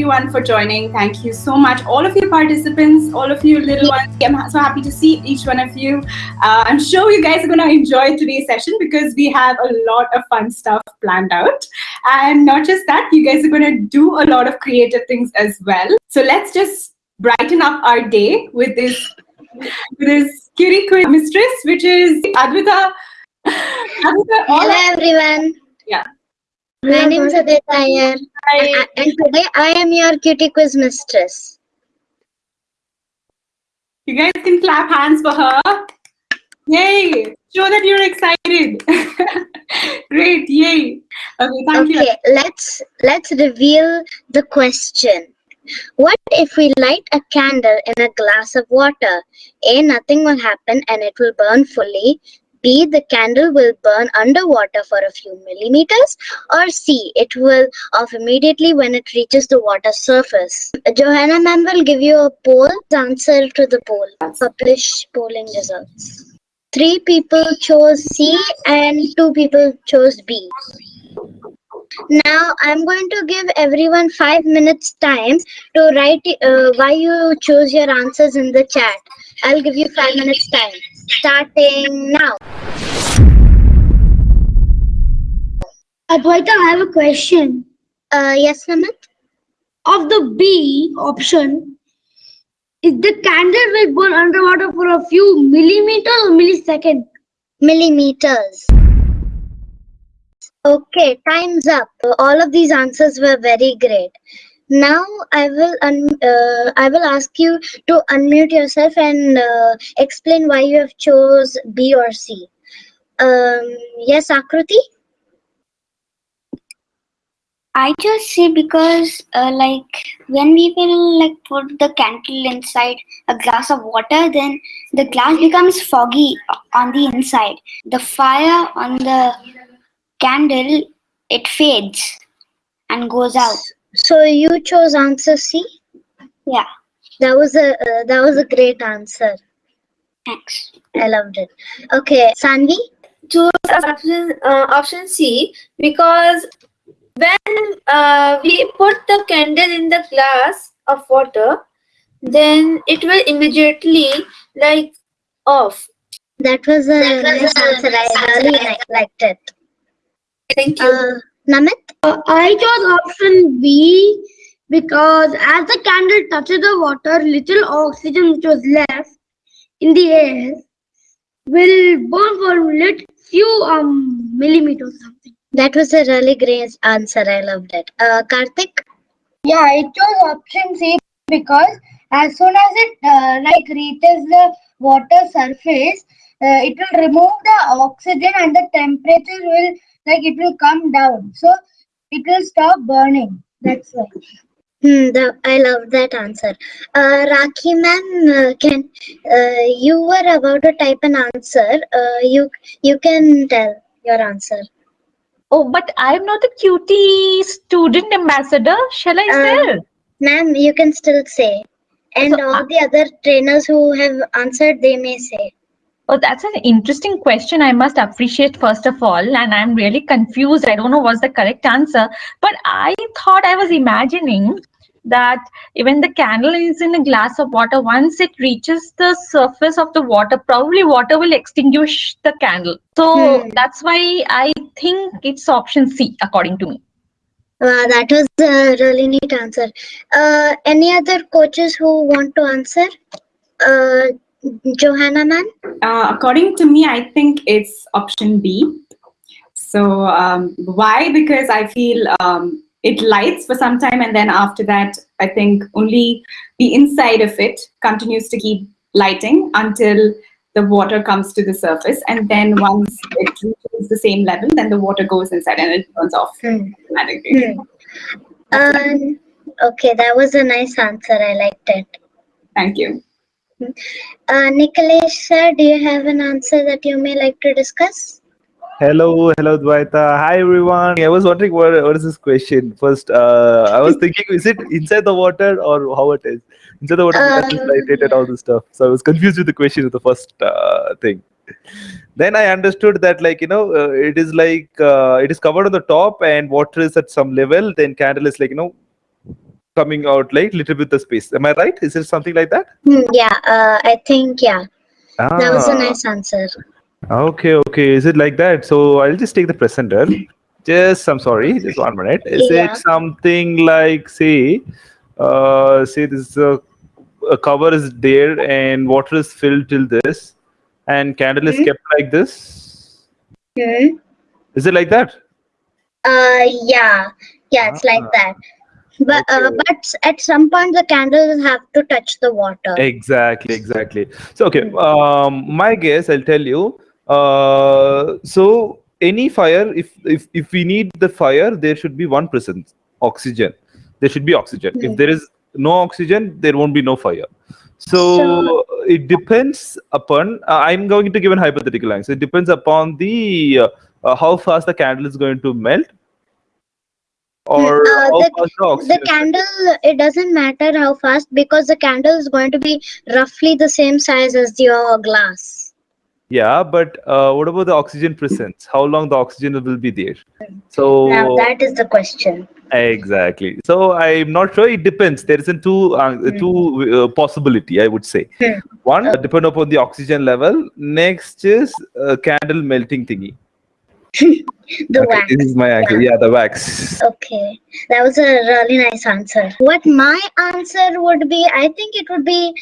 everyone for joining. Thank you so much. All of you participants, all of you little ones, I'm so happy to see each one of you. Uh, I'm sure you guys are going to enjoy today's session because we have a lot of fun stuff planned out. And not just that, you guys are going to do a lot of creative things as well. So let's just brighten up our day with this, with this quiz mistress, which is Advita. Advita Hello everyone. Yeah. My name is Aditya Iyer, And today I am your cutie quiz mistress. You guys can clap hands for her. Yay! Show that you're excited. Great, yay. Okay, thank you. Okay, let's let's reveal the question. What if we light a candle in a glass of water? A, nothing will happen and it will burn fully. B, the candle will burn underwater for a few millimeters. Or C, it will off immediately when it reaches the water surface. Johanna ma'am will give you a poll. Answer to the poll. Publish polling results. Three people chose C and two people chose B. Now I'm going to give everyone five minutes time to write uh, why you chose your answers in the chat. I'll give you five minutes time. Starting now. Advaita, I have a question. Uh, yes, Namit? Of the B option, is the candle will burn underwater for a few millimeters or milliseconds? Millimeters. Okay, time's up. Uh, All of these answers were very great. Now I will uh, I will ask you to unmute yourself and uh, explain why you have chose B or C. Um, yes, Akruti. I chose C because, uh, like, when we will like put the candle inside a glass of water, then the glass becomes foggy on the inside. The fire on the candle it fades and goes out. So you chose answer C. Yeah, That was a uh, that was a great answer. thanks. I loved it. Okay, Sanvi. choose option uh, option C because when uh, we put the candle in the glass of water, then it will immediately like off. That was a that was nice answer. I really liked it. Thank you. Uh, Namit. Uh, I chose option B because as the candle touches the water, little oxygen which was left in the air will burn for a lit few um millimeters something. That was a really great answer. I loved it. Uh, Karthik. Yeah, I chose option C because as soon as it uh, like reaches the water surface, uh, it will remove the oxygen and the temperature will like it will come down. So it will stop burning. That's why. Hmm, the, I love that answer. Uh, Rakhi ma'am, uh, can uh, you were about to type an answer? Uh, you you can tell your answer. Oh, but I'm not a cutie student ambassador. Shall I Uh, say? Ma'am, you can still say, and So, all uh, the other trainers who have answered, they may say. Oh, that's an interesting question. I must appreciate first of all, and I'm really confused. I don't know what's the correct answer, but I thought I was imagining that when the candle is in a glass of water, once it reaches the surface of the water, probably water will extinguish the candle. So Hmm. that's why I think it's option C, according to me. Uh, that was a really neat answer. Uh, any other coaches who want to answer? Uh, Johanna ma'am? Uh, according to me, I think it's option B. So um, why? Because I feel um, it lights for some time, and then after that, I think only the inside of it continues to keep lighting until the water comes to the surface, and then once it reaches the same level, then the water goes inside and it burns off Hmm. automatically. Um, okay, that was a nice answer. I liked it. Thank you. Uh, Nikalesh sir, do you have an answer that you may like to discuss? Hello, hello, Dvaita. Hi, everyone. I was wondering what, what is this question? First, uh, I was thinking, is it inside the water or how it is? Inside the water, because it's Uh, and all this stuff. So I was confused with the question of the first uh, thing. Then I understood that, like, you know, uh, it is like, uh, it is covered on the top and water is at some level, then candle is like, you know, coming out like little bit the space. Am I right? Is it something like that? Hmm, yeah, uh, I think, yeah, that was a Ah. nice answer. Okay, okay. Is it like that? So I'll just take the presenter. Just, I'm sorry, just one minute. Is Yeah. it something like, say, uh, say this is a, cover is there and water is filled till this, and candle is Mhm. kept like this? Hmm. Is it like that? Uh, yeah, yeah, it's like Ah. that. But uh, but at some point the candles have to touch the water. Exactly, exactly. So, okay, um, my guess, I'll tell you. Uh, so any fire, if if if we need the fire, there should be one presence, oxygen. There should be oxygen. If Hmm. there is no oxygen, there won't be no fire. So, So- it depends upon. Uh, I'm going to give an hypothetical answer. It depends upon the uh, uh, how fast the candle is going to melt, or Uh, the- the oxygen. The is- candle, it doesn't matter how fast because the candle is going to be roughly the same size as your glass. Yeah, but uh, what about the oxygen presence? How long the oxygen will be there? So Now that is the question. exactly. So I'm not sure. It depends. There isn't two uh, two uh, possibility. I would say Hmm. one uh, depend upon the oxygen level. Next is uh, candle melting thingy. The okay, wax. this is my answer. Yeah, the wax. Okay, that was a really nice answer. What my answer would be, I think it would be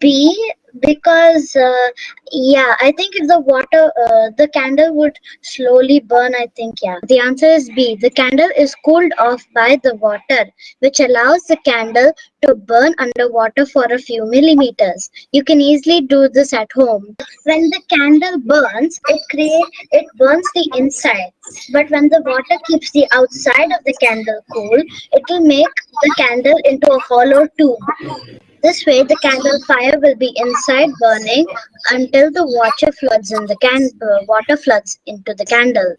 B because, uh, yeah, I think if the water, uh, the candle would slowly burn, I think, yeah. The answer is B. The candle is cooled off by the water, which allows the candle to burn underwater for a few millimeters. You can easily do this at home. When the candle burns, it create it burns the inside. But when the water keeps the outside of the candle cool, it will make the candle into a hollow tube. This way, the candle fire will be inside burning until the water floods in the can uh, water floods into the candle.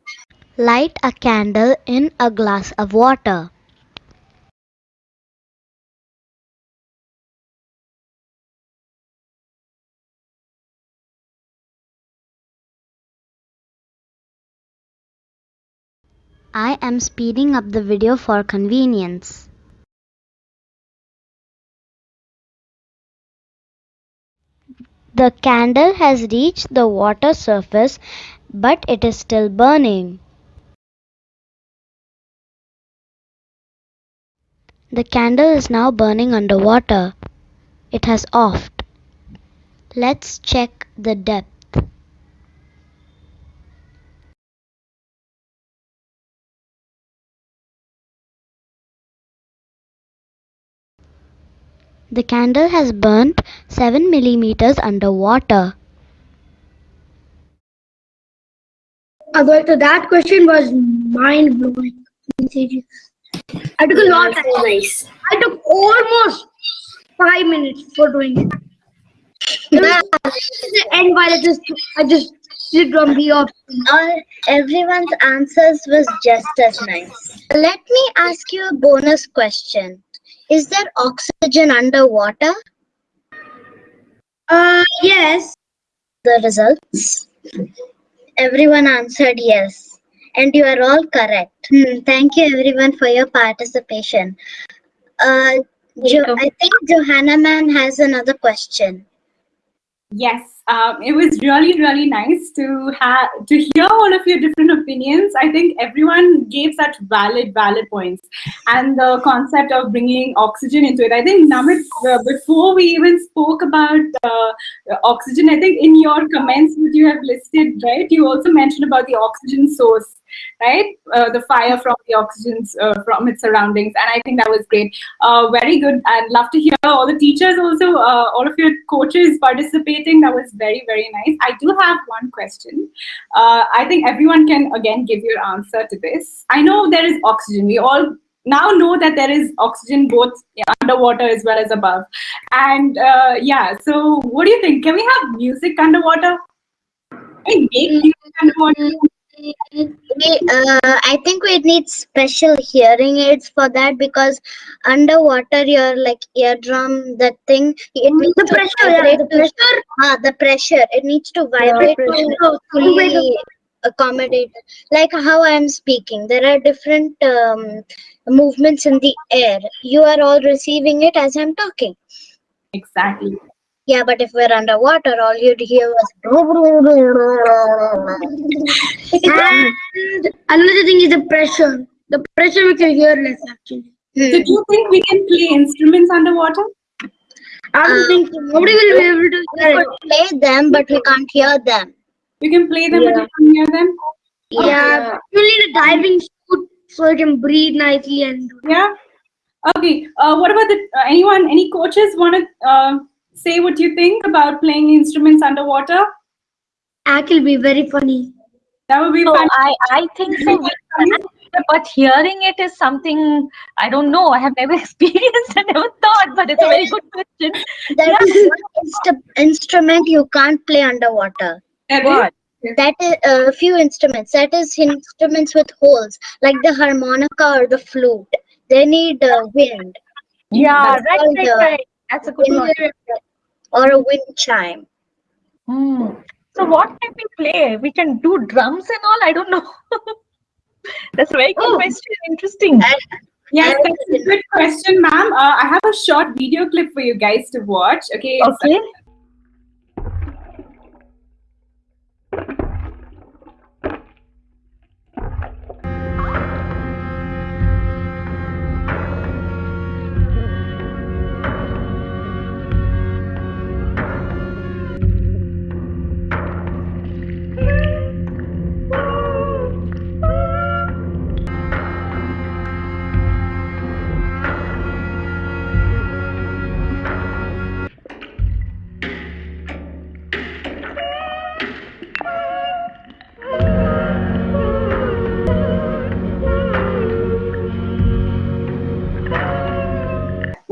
Light a candle in a glass of water. I am speeding up the video for convenience. The candle has reached the water surface, but it is still burning. The candle is now burning underwater. It has offed. Let's check the depth. The candle has burnt 7 millimeters underwater. Advaita, that question was mind blowing. I took a lot of time. nice. I took almost five minutes for doing it. It the end while I just I just did on the option. All, everyone's answers was just as nice. Let me ask you a bonus question. Is there oxygen underwater? Uh yes. The results? Everyone answered yes. And you are all correct. Hmm, thank you everyone for your participation. Uh, jo- I think Johanna Man has another question. Yes, um, it was really, really nice to have to hear all of your different opinions. I think everyone gave such valid, valid points, and the concept of bringing oxygen into it. I think Namit, uh, before we even spoke about uh, oxygen, I think in your comments that you have listed, right, you also mentioned about the oxygen source, right? Uh, the fire from the oxygen uh, from its surroundings, and I think that was great. Uh, very good. I'd love to hear all the teachers also, uh, all of your coaches participating. That was very, very nice. I do have one question. Uh, I think everyone can again give your answer to this. I know there is oxygen. We all now know that there is oxygen both underwater as well as above. And uh, yeah, so what do you think? Can we have music underwater? Can we make music underwater? Uh, I think we need special hearing aids for that because underwater, your like eardrum, that thing, it needs The to pressure, yeah, the pressure. Ah, the pressure. It needs to vibrate to fully accommodate like how i am speaking there are different um, movements in the air you are all receiving it as i'm talking Exactly. Yeah but if we're underwater all you'd hear was And another thing is the pressure. The pressure makes you hear less actually. So Hmm. do you think we can play instruments underwater? I don't Uh, think nobody will be able to hear it. could play them but we can't hear them We can play them, but you can't hear them. Yeah, you need a diving suit so you can breathe nicely and Yeah. Okay. Uh, what about the uh, anyone? Any coaches want to uh, say what you think about playing instruments underwater? act will be very funny. That would be So fun. I, I think so. But hearing it is something I don't know. I have never experienced. I never thought, but it's a very good question. there is one inst- instrument you can't play underwater That What? is- that is a uh, few instruments that is instruments with holes like the harmonica or the flute they need uh, wind Yeah, That's right, right, uh, right. That's a good one. Wind or a wind chime Hmm. So what can we play? We can do drums and all. I don't know. That's a very good Oh. question. Interesting. Yes, I that's a good question, ma'am. Uh, I have a short video clip for you guys to watch. Okay. Okay.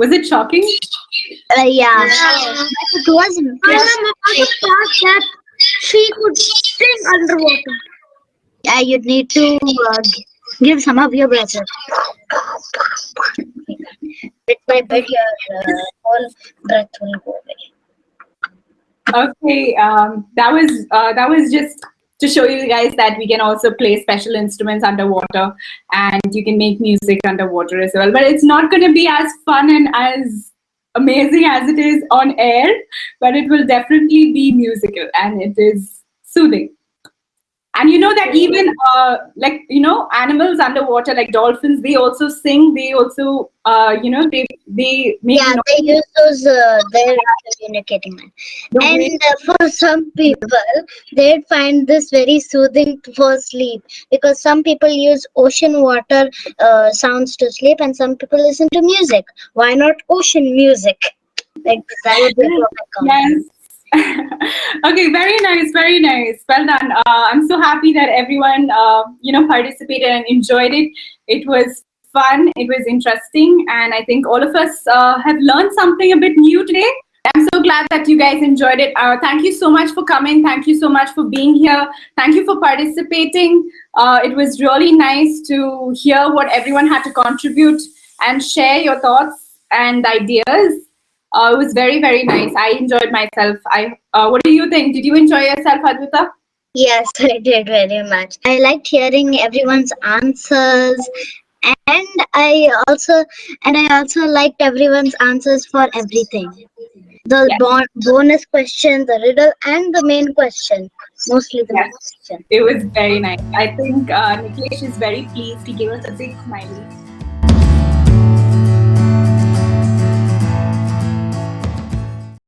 Was it shocking? uh, yeah it was And I'm thought that she could sing underwater. yeah you'd need to uh, give some of your breath bit by bit your uh, whole breath will go away Okay. Um, that was uh, that was just to show you guys that we can also play special instruments underwater, and you can make music underwater as well. But it's not going to be as fun and as amazing as it is on air, but it will definitely be musical and it is soothing. And you know that even uh, like you know animals underwater like dolphins, they also sing. They also uh, you know they they make yeah they use those uh, their communicating and uh, for some people they'd find this very soothing for sleep because some people use ocean water uh, sounds to sleep and some people listen to music why not ocean music like that would be a perfect combination. Yes. okay, very nice, very nice. Well done. Uh, I'm so happy that everyone, uh, you know, participated and enjoyed it. It was fun. It was interesting, and I think all of us uh, have learned something a bit new today. I'm so glad that you guys enjoyed it. Uh, thank you so much for coming. Thank you so much for being here. Thank you for participating. Uh, it was really nice to hear what everyone had to contribute and share your thoughts and ideas. Uh, it was very, very nice. I enjoyed myself. I. Uh, what do you think? Did you enjoy yourself, Advita? yes i did very much i liked hearing everyone's answers and i also and i also liked everyone's answers for everything the Yes. bon- bonus question the riddle and the main question mostly the main Yes. question It was very nice. I think uh, Niklesh is very pleased. He gave us a big smiley.